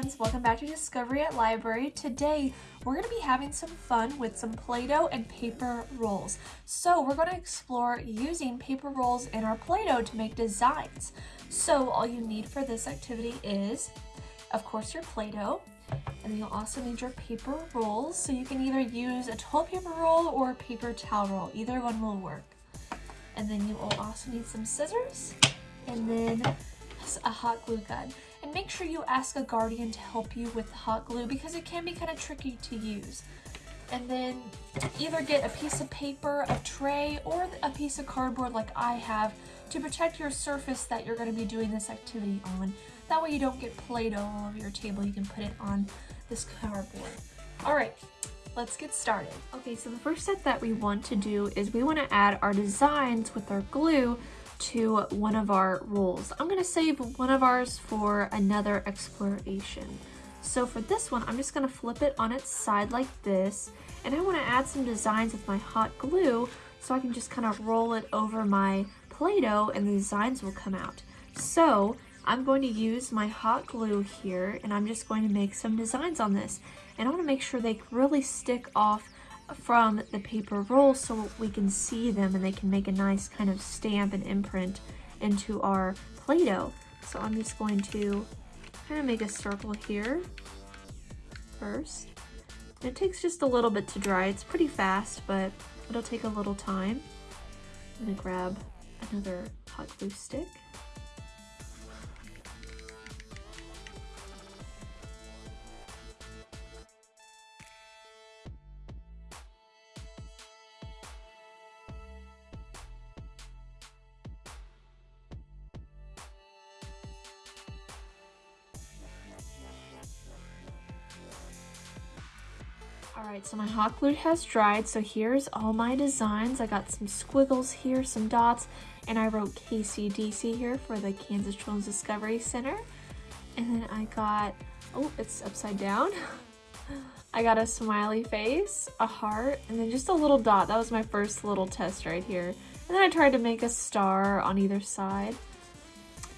friends, welcome back to Discovery at Library. Today we're going to be having some fun with some Play-Doh and paper rolls. So we're going to explore using paper rolls in our Play-Doh to make designs. So all you need for this activity is, of course, your Play-Doh, and you'll also need your paper rolls. So you can either use a toilet paper roll or a paper towel roll. Either one will work. And then you will also need some scissors and then a hot glue gun. And make sure you ask a guardian to help you with hot glue because it can be kind of tricky to use. And then either get a piece of paper, a tray, or a piece of cardboard like I have to protect your surface that you're going to be doing this activity on. That way you don't get Play-Doh all over your table. You can put it on this cardboard. Alright, let's get started. Okay, so the first step that we want to do is we want to add our designs with our glue to one of our rolls. I'm going to save one of ours for another exploration. So for this one, I'm just going to flip it on its side like this. And I want to add some designs with my hot glue so I can just kind of roll it over my Play-Doh and the designs will come out. So I'm going to use my hot glue here and I'm just going to make some designs on this. And I want to make sure they really stick off from the paper roll so we can see them and they can make a nice kind of stamp and imprint into our Play-Doh. So I'm just going to kind of make a circle here first. And it takes just a little bit to dry. It's pretty fast, but it'll take a little time. I'm gonna grab another hot glue stick. Alright, so my hot glue has dried, so here's all my designs. I got some squiggles here, some dots, and I wrote KCDC here for the Kansas Children's Discovery Center. And then I got, oh, it's upside down. I got a smiley face, a heart, and then just a little dot. That was my first little test right here. And then I tried to make a star on either side.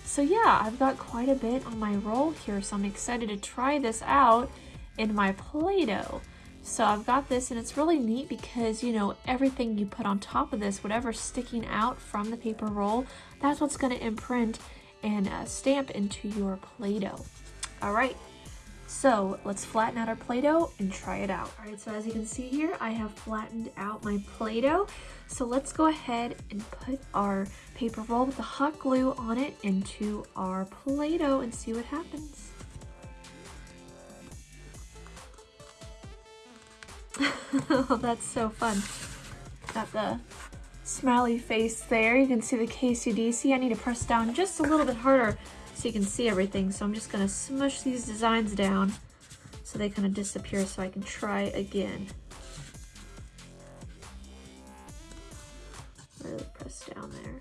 So yeah, I've got quite a bit on my roll here, so I'm excited to try this out in my Play-Doh. So I've got this and it's really neat because, you know, everything you put on top of this, whatever's sticking out from the paper roll, that's what's going to imprint and uh, stamp into your Play-Doh. All right, so let's flatten out our Play-Doh and try it out. All right, so as you can see here, I have flattened out my Play-Doh. So let's go ahead and put our paper roll with the hot glue on it into our Play-Doh and see what happens. oh, that's so fun. Got the smiley face there. You can see the KCDC. I need to press down just a little bit harder so you can see everything. So I'm just going to smush these designs down so they kind of disappear so I can try again. Really press down there.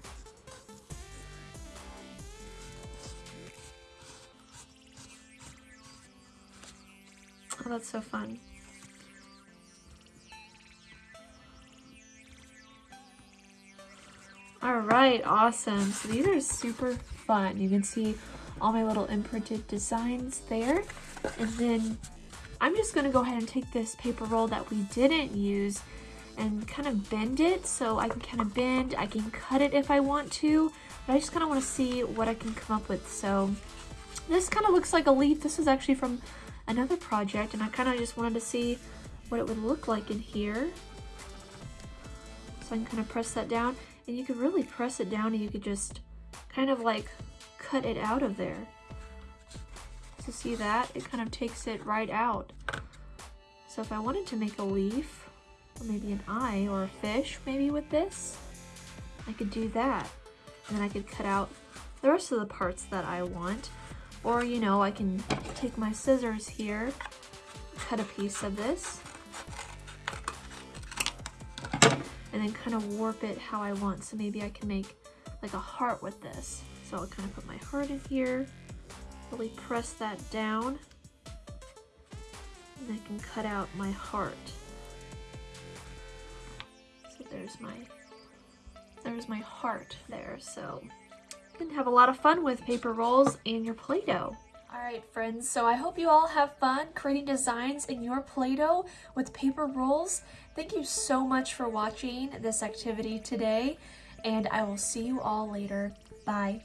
Oh, that's so fun. All right, awesome. So these are super fun. You can see all my little imprinted designs there. And then I'm just gonna go ahead and take this paper roll that we didn't use and kind of bend it so I can kind of bend, I can cut it if I want to, but I just kind of want to see what I can come up with. So this kind of looks like a leaf. This is actually from another project and I kind of just wanted to see what it would look like in here. So I can kind of press that down. And you could really press it down and you could just kind of like cut it out of there. So see that? It kind of takes it right out. So if I wanted to make a leaf, or maybe an eye or a fish maybe with this, I could do that. And then I could cut out the rest of the parts that I want. Or, you know, I can take my scissors here, cut a piece of this, and then kind of warp it how I want. So maybe I can make like a heart with this. So I'll kind of put my heart in here, really press that down, and I can cut out my heart. So there's my, there's my heart there. So you can have a lot of fun with paper rolls and your Play-Doh. All right, friends, so I hope you all have fun creating designs in your Play-Doh with paper rolls. Thank you so much for watching this activity today, and I will see you all later. Bye.